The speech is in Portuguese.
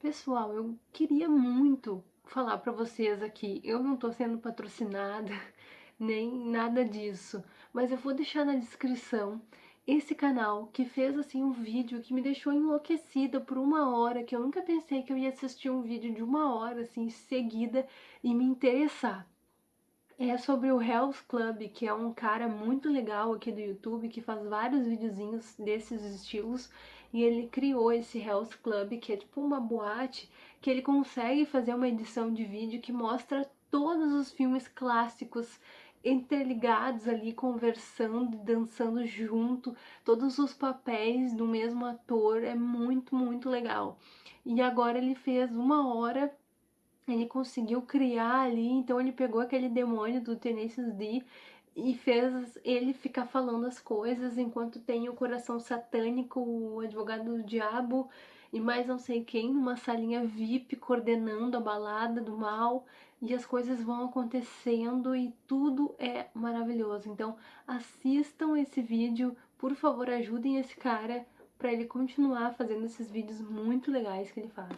Pessoal, eu queria muito falar para vocês aqui, eu não tô sendo patrocinada, nem nada disso, mas eu vou deixar na descrição esse canal que fez assim um vídeo que me deixou enlouquecida por uma hora, que eu nunca pensei que eu ia assistir um vídeo de uma hora assim seguida e me interessar. É sobre o Hell's Club, que é um cara muito legal aqui do YouTube, que faz vários videozinhos desses estilos, e ele criou esse Hell's Club, que é tipo uma boate, que ele consegue fazer uma edição de vídeo que mostra todos os filmes clássicos interligados ali, conversando, dançando junto, todos os papéis do mesmo ator, é muito, muito legal. E agora ele fez uma hora ele conseguiu criar ali, então ele pegou aquele demônio do Tenacious D e fez ele ficar falando as coisas enquanto tem o coração satânico, o advogado do diabo e mais não sei quem numa salinha VIP coordenando a balada do mal e as coisas vão acontecendo e tudo é maravilhoso. Então assistam esse vídeo, por favor ajudem esse cara para ele continuar fazendo esses vídeos muito legais que ele faz.